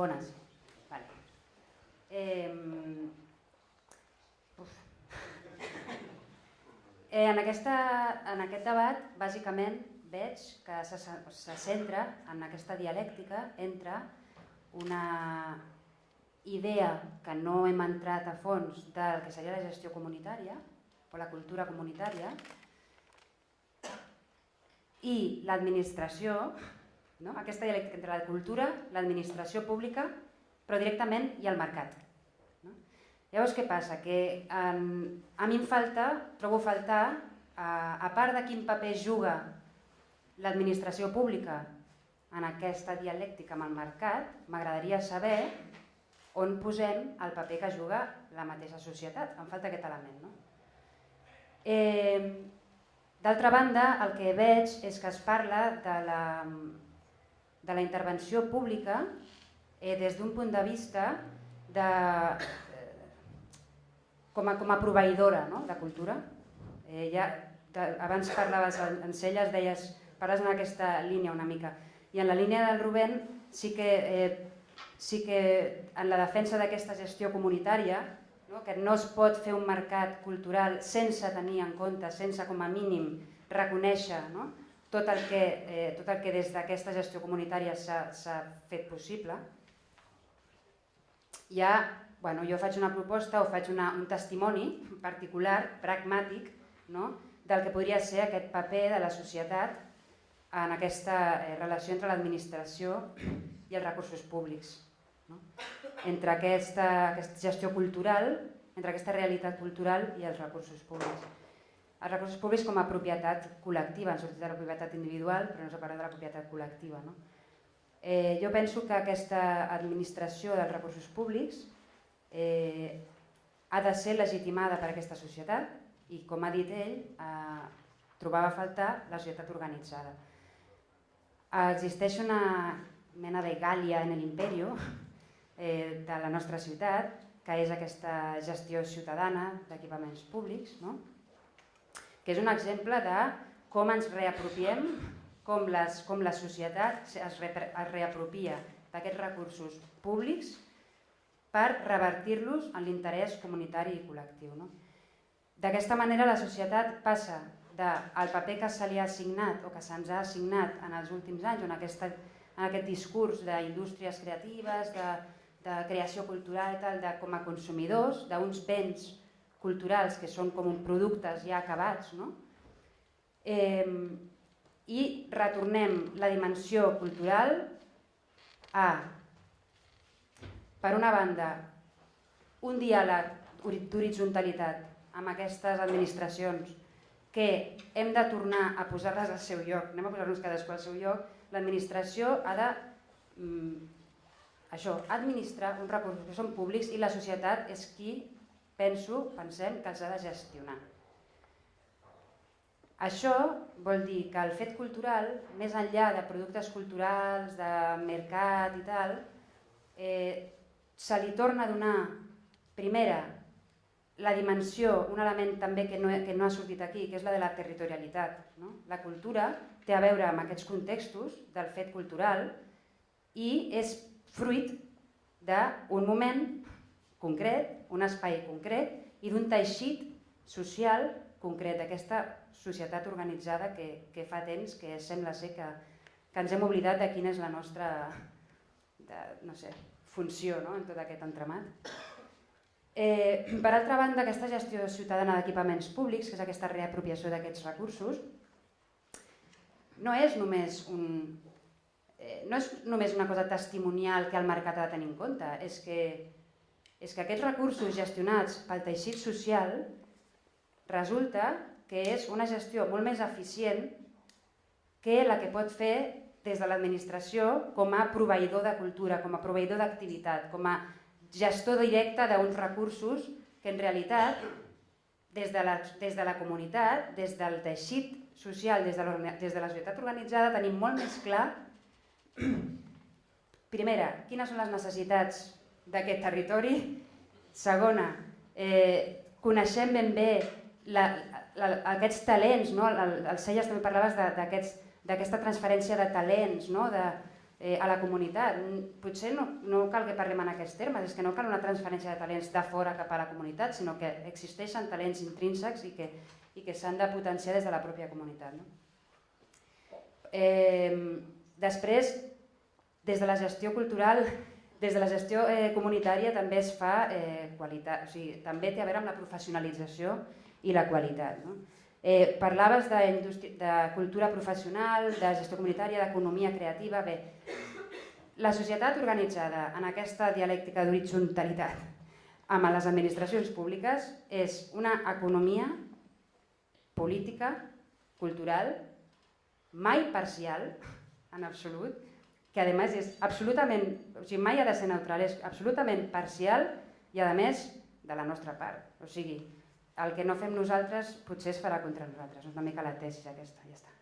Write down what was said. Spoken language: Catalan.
Bones. Vale. Eh, uf. eh, en, aquesta, en aquest debat, bàsicament, veig que se, se centra en aquesta dialèctica entre una idea que no hem entrat a fons del que seria la gestió comunitària o la cultura comunitària i l'administració, no? aquesta dialèctica entre la cultura, l'administració pública, però directament i el mercat. No? Llavors què passa? Que um, a mi em falta, trobo faltar, uh, a part de quin paper juga l'administració pública en aquesta dialèctica amb el mercat, m'agradaria saber on posem el paper que juga la mateixa societat. Em falta aquest element. No? Eh, D'altra banda, el que veig és que es parla de la, de la intervenció pública eh, des d'un punt de vista de, eh, com, a, com a proveïdora no? de cultura. Eh, ja, de, abans parlaves en, Celles, deies, parles en aquesta línia una mica. I en la línia del Rubén sí que, eh, sí que en la defensa d'aquesta gestió comunitària no? que no es pot fer un mercat cultural sense tenir en compte, sense com a mínim reconèixer no? Tot, el que, eh, tot el que des d'aquesta gestió comunitària s'ha fet possible. Ja, bueno, jo faig una proposta o faig una, un testimoni particular, pragmàtic, no? del que podria ser aquest paper de la societat en aquesta eh, relació entre l'administració i els recursos públics. No? Entre aquesta, aquesta gestió cultural, entre aquesta realitat cultural i els recursos públics. Els recursos públics com a propietat col·lectiva, han sortit de la propietat individual, però no s'ha parlat de la propietat col·lectiva. No? Eh, jo penso que aquesta administració dels recursos públics eh, ha de ser legitimada per aquesta societat i, com ha dit ell, eh, trobava a faltar la societat organitzada. Existeix una mena de Gàlia en l'imperio, eh, de la nostra ciutat, que és aquesta gestió ciutadana d'equipaments públics, no? Que és un exemple de com ens reapropiem, com, les, com la societat es, re, es reapropia d'aquests recursos públics per revertir-los en l'interès comunitari i col·lectiu. No? D'aquesta manera la societat passa del paper que se li ha assignat o que se'ns ha assignat en els últims anys, en, aquesta, en aquest discurs d'indústries creatives, de, de creació cultural, tal, de, com a consumidors d'uns béns culturals que són com productes ja acabats, no? eh, i retornem la dimensió cultural a, per una banda, un diàleg d'horitzontalitat amb aquestes administracions que hem de tornar a posar-les al seu lloc, anem a posar-nos cadascú al seu lloc, l'administració ha de mm, això, administrar uns recursos que són públics i la societat és qui, penso, pensem que els ha de gestionar. Això vol dir que el fet cultural, més enllà de productes culturals, de mercat i tal, eh, se li torna a donar, primera, la dimensió, un element també que no, que no ha sortit aquí, que és la de la territorialitat. No? La cultura té a veure amb aquests contextos del fet cultural i és fruit d'un moment concret, un espai concret i d'un teixit social concret, d'aquesta societat organitzada que, que fa temps que sembla ser que, que ens hem oblidat de quina és la nostra de, no sé, funció no? en tot aquest entremat. Eh, per altra banda, aquesta gestió ciutadana d'equipaments públics, que és aquesta reapropiació d'aquests recursos, no és només un, eh, no és només una cosa testimonial que el mercat ha de tenir en compte, és que, és que aquests recursos gestionats pel teixit social resulta que és una gestió molt més eficient que la que pot fer des de l'administració com a proveïdor de cultura, com a proveïdor d'activitat, com a gestor directe d'uns recursos que en realitat des de, la, des de la comunitat, des del teixit social, des de, des de la societat organitzada, tenim molt més clar Primera, quines són les necessitats d'aquest territori? Segona, eh, coneixem ben bé la, la, aquests talents, no? el, el Celles també parlaves d'aquesta transferència de talents, no? de, eh, a la comunitat. Potser no, no cal que parlem en aquests termes, és que no cal una transferència de talents de fora cap a la comunitat, sinó que existeixen talents intrínsecs i que, i que s'han de potenciar des de la pròpia comunitat. No? Eh, després, des de la gestió cultural, des de la gestió eh, comunitària també es fa eh, qualitat, o sigui, també té a veure amb la professionalització i la qualitat. No? Eh, parlaves de, de cultura professional, de gestió comunitària, d'economia creativa. Bé, la societat organitzada en aquesta dialèctica d'horitzontalitat amb les administracions públiques és una economia política, cultural, mai parcial, en absolut, que a més és absolutament, o sigui, mai ha de ser neutral, és absolutament parcial i a més de la nostra part. O sigui, el que no fem nosaltres potser es farà contra nosaltres, una mica la tesi aquesta, ja està.